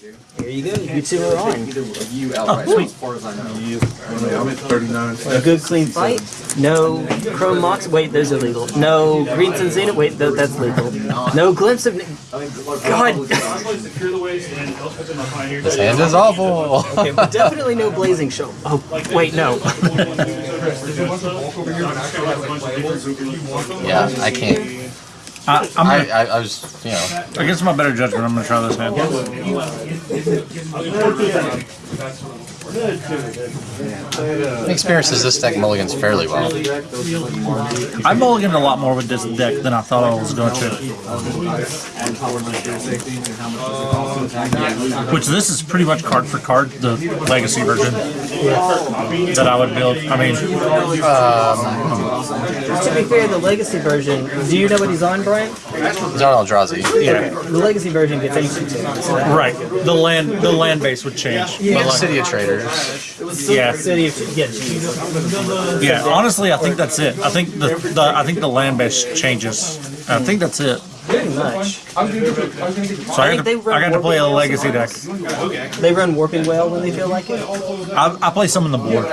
Here you go. You two are on. You outright, sweet. as far as I know. You. I'm at 39. A good clean fight. No chrome mox. Wait, those are legal. No green Zenith. Wait, th that's legal. No glimpse of. God. This hand is awful. Okay, but definitely no Blazing Shoal. Oh, wait, no. yeah, I can't. I, I'm I, gonna, I, I was, you know, against my better judgment, I'm gonna try this hand. experiences this deck mulligans fairly well. I mulliganed a lot more with this deck than I thought I was going to. Which this is pretty much card for card, the legacy version that I would build. I mean, um, to be fair, the legacy version. Do you know what he's on, Brian? He's on Eldrazi. yeah, The legacy version gets Ancient Tomb. So right. The land, the land base would change. But But like, City of Traitors. yeah, City of yeah, geez. yeah. Honestly, I think that's it. I think the, the I think the land base changes. I think that's it. Pretty much. So I, think got to, I got to play a Warping legacy deck. They run Warping Wail when they feel like it. I, I play some on the board.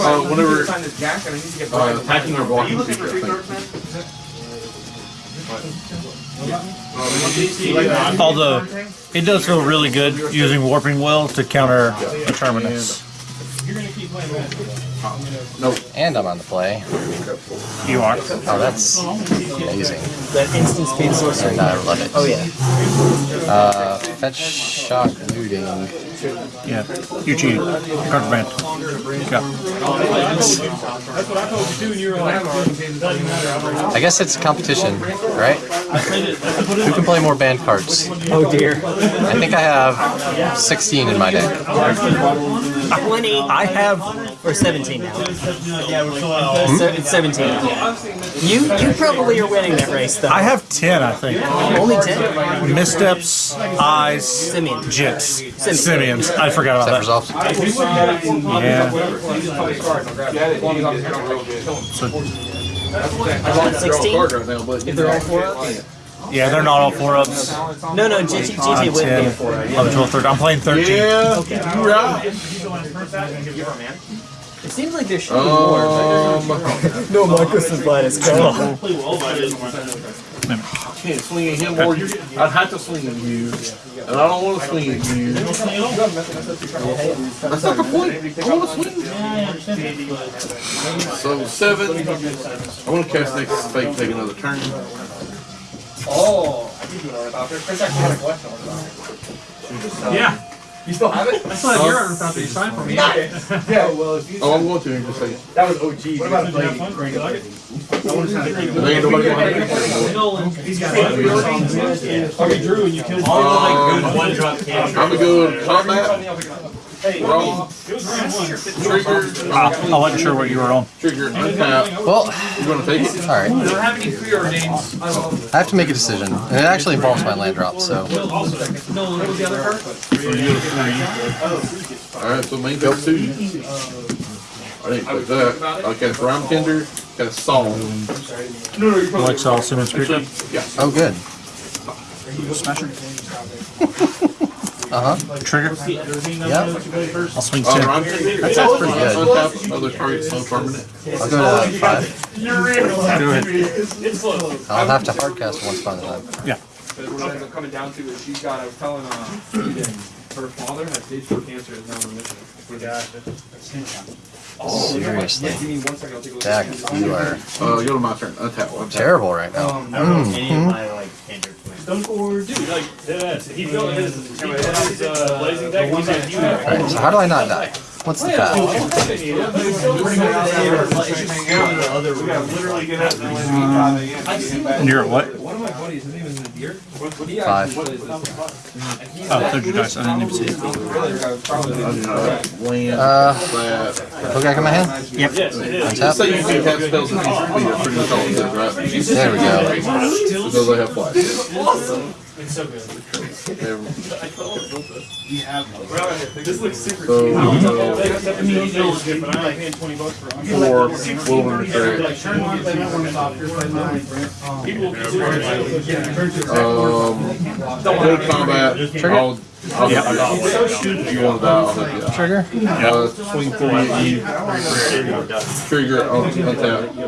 Uh, whenever uh, attacking or blocking creature, I think. Although it does feel really good using Warping Wail to counter a terminus. And I'm on the play. You are. Oh, that's amazing. That instant speed sorcery. And I love it. Oh yeah. Uh, fetch, shock, looting. Yeah. You cheated. Card banned. Yeah. I guess it's competition, right? Who can play more banned cards? Oh dear. I think I have 16 in my deck. Twenty I have or seventeen now. Se- it's seventeen. You you probably are winning that race though. I have ten, I think. Only ten. Missteps, eyes, Simian. jits, simians. I forgot about resolves. that. Yeah. Sixteen. But If they're all four ups. Yeah, they're not all four ups. No, no, GT, GT wouldn't be a 10, four up. 11, 12, 13. I'm playing 13. yeah, you're right. It seems like there should be more. Um, No, Marcus is minus can't swing at him or you. I'd have to swing at you, and I don't want to swing at you. That's not the point. I want to swing. So seven. I want to cast next fake, take another turn. Yeah. You still have it? I still have your artifact that you signed for me. Nice. Yeah, well, if you Oh, I'm going to in just a second. that was OG. What about Blade? There ain't nobody gonna have it. Or you drew and you killed Um, one drop cancer. I'm gonna go combat. Roll. Trigger. Ah, I wasn't sure what you were on. Trigger. Untap. Well, You gonna take it? Alright. don't have any preordains. I have to make a decision. And it actually involves my land drop, so. No, what was the other card? Alright, so main phase two. I didn't put that. I cast Rhyme Tender, cast Song. Like Saul Simmons Speaker. Yeah. Oh, good. Smasher. Uh huh. Trigger. Yep. I'll swing Uh, 10. Rhyme Tender. That's that's pretty good. Other target, no permanent. I'll go to five. Do it. It's close. I'll have to hardcast one spot at a time. Yeah. But what I'm coming down to is she's got, I was telling, uh, Eden, her father has stage four cancer is now in remission. Seriously. Yeah, give me one second, I'll take a look. Dak, you are Uh, go to my turn. Untap. Untap. terrible right now. Um, Stone Forward, dude, like, deadass. He built his, he built his, uh, blazing deck, he's like, you have. Alright, so how do I not die? What's the path? And you're at what? One of my buddies, his name is Nadir. Five. Oh, third you dice. I didn't even see it. Land. Uh, That. Hook back in my hand? Yep. Yes, it is. Let's say Untap. you do have spells that need to be pretty much right? There we go. Because they have flash. It's so good. Never- This looks super So, cheap. I mean, these are good, but I'm like paying twenty bucks for them. four wilderness track. Like, turn one, play that one softer, play mine. People consider Um, full combat. I'll, I'll, if you want to I'll help you out. Trigger? Uh, swing for E. Trigger, I'll untap. Alright,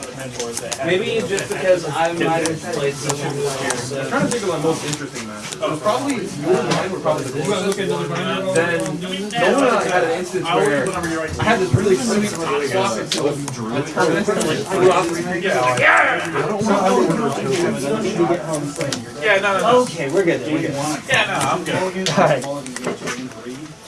the mentors that had. Maybe just because I might have played so much this year, I'm trying to think of my most interesting matches. It was probably you and mine were probably the closest. Then no one I had an instance where I had this really sweet swap into a tournament and like flew out three Yeah, no, no, no. Okay, we're good. We're good. Yeah, no, I'm good. Alright.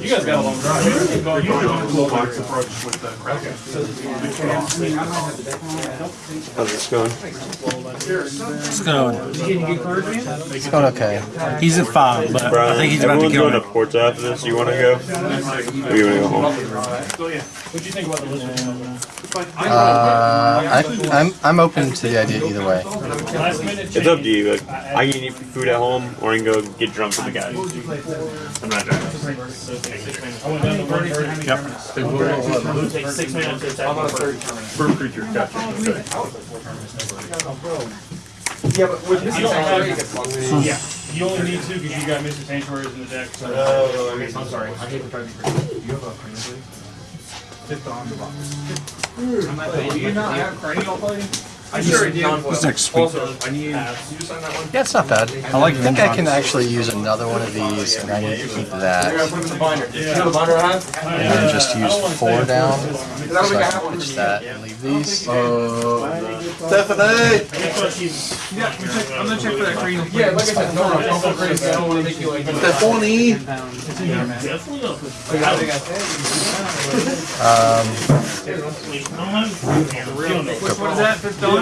You guys got a long drive. You can go- you can go a little box approach with the Kraken. How's this going? It's going. It's going okay. He's at five, but I think he's about to Everyone's kill going to ports after this. You want to go? Or you want to go home? What'd you think about the list? Uh, I, I'm I'm open to the idea either way. It's up to you. Like, I can eat food at home, or I can go get drunk with the guys. I'm not drunk. I went down to one thirty. Yep. Takes six minutes to attack. Bird creature, gotcha. Yeah, but with this, Yeah, you only need two because you got Mr. Sanctuaries in the deck, so. Oh, I'm sorry. I hate to try to be crazy. You have a cranial Fifth on the box. Do you not have cranial play? I sure do. This next week. Also, I need, you just sign that one? Yeah, it's not bad. I like I think I can actually use another one of these, and I need to keep that, Put it in the binder. You know the binder I have? and then just use four down, so I can pitch that and leave these. uh, Stephanie! Yeah, I'm gonna check for that cranial. Yeah, like I said, no, no, don't go crazy. I don't wanna make you like. Stephanie! Um, What is that, fifth done? Uh,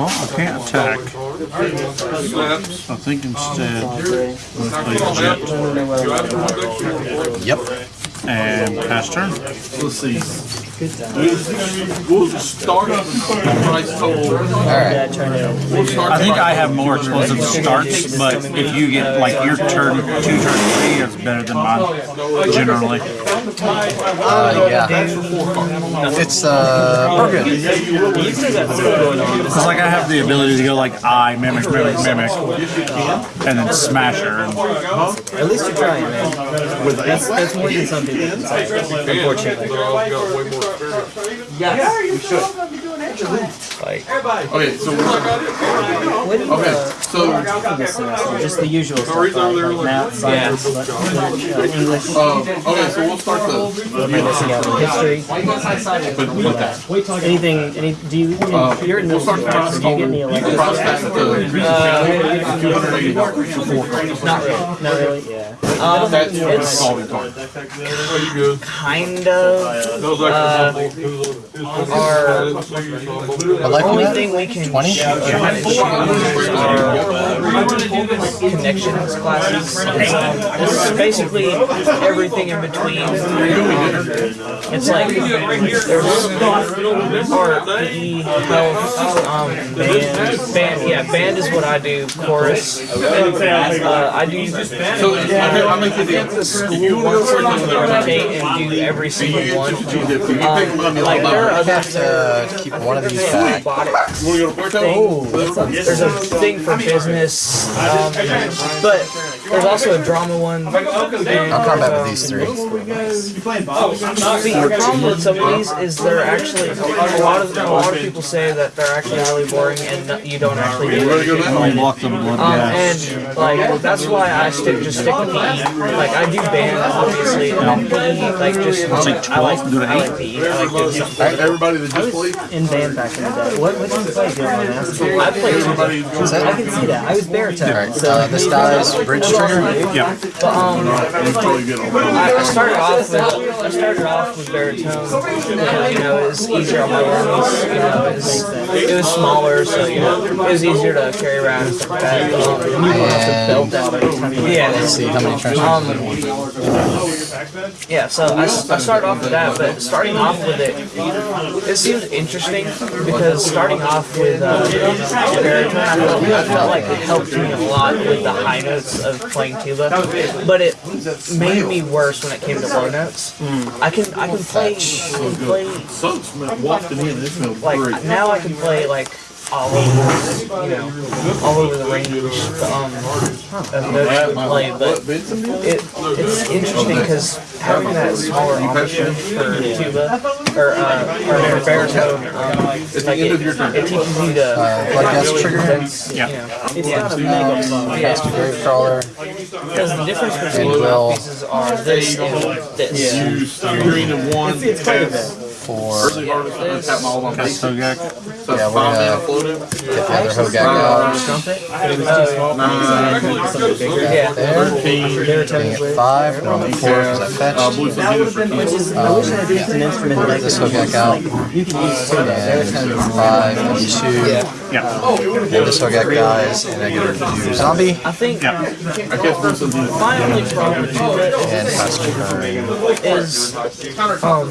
Well, I can't attack. I think instead yep. and pass turn. Let's see. We'll start price total. Alright. We'll start I think I have more explosive starts, but if you get like your turn two, turn three, it's better than mine generally. Uh, yeah. It's, uh, we're good. You still got stuff going on. It's like I have the ability to go like I mimic, mimic, mimic, and then smasher. And At least you're trying, man. That's, that's more than some people can say, unfortunately. Yes, you should. Like, Okay, so we're, when, okay, uh, so, this semester, just the usual stuff, like, like math, science, like, uh, English, uh, okay, so we'll start the, you're missing out on history, but with that. anything, any, do you, Uh, you're in we'll start the price do you get any total. electives? Prospect to two hundred eighty dollars for. Not really, not really, yeah. Um, That's for it's solving card. Are you good? kind of, uh, our What life only you thing we can 20? choose are connections classes. It's, um, it's basically everything in between. It's like there's art, PE, health, um, band, band. Yeah, band is what I do. Chorus. Uh, I do. So, make you a. The school wants me to rotate and do every single one. Um, like there are I have to keep one of these back. You wanna go to Puerto? thing. There's a thing for business, um, but there's also a drama one. And, I'll combat with these three. See, the problem with some of these is they're actually a lot of a lot of people say that they're actually really boring and you don't actually do Ready to go anything. now? Unlock the blood Um, and like that's why I stick just stick with PE. Like I do band obviously, and PE like just like I like 12, I like PE. I like doing something. Everybody that just played? In band back in the day. What what did you play, I played. Everybody Is that? I can see that. I was baritone. Alright, uh, this dies bridge trigger. Yeah. But um, is probably good on that. I, I started off with I started off with baritone. because, You know, it was easier on my lungs. You know, it was, it was smaller, so you know, it was easier to carry around and stuff like that. But, um, you would have to belt out every time. Yeah. Let's see how many transfers. Um, yeah, so I, I started off with that, but starting off with it, it seemed interesting because starting off with uh, baritone, I felt, I felt like it helped me a lot with the high notes of playing tuba, but it made me worse when it came to low notes. I can I can play I can play Sun smelled wafted in, it smelled like now I can play like all over, you know, all over the range um, of notes you would play, but it, it's interesting because having that smaller embouchure for tuba or uh, or for baritone, um, like end it, of your turn. it teaches you to Uh, Bloodghast really trigger. condense, Yeah. you know, it's not a mega phone. Cast a Gravecrawler. Because the difference between And will- mouthpieces are this and this. You green and one. It's quite a bit. For Early harvest, I'm gonna tap my all on base. Sogak. So Yeah, five we're mana gonna- get the other Hogak out. Nine, Yeah. Thirteen. Being at five. No, I'm at four because I Uh, fetched. blue sun units for Which two. is, I wish I had used an instrument like This this. Hogak out. You can use two. And five and two. Yeah. And this Hogak dies, and I get to do zombie? I think Yeah. I catch blue sun units. my only problem with it and pass turn. is um,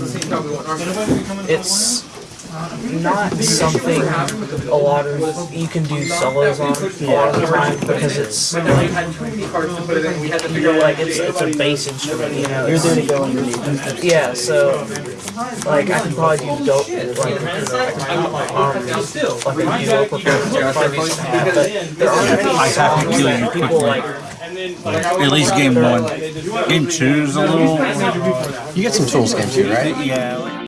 it's not something a lot of you can do solos on a lot of the time because it's like, you're like it's it's a bass instrument, you know. You're doing it going Yeah, so like I can probably do dope like you know, I can put my arm like a duo performance or probably used to have, but there aren't many I have to songs kill that people quickly. like At least game one. Game two is a little. You get some tools game two, right? Yeah.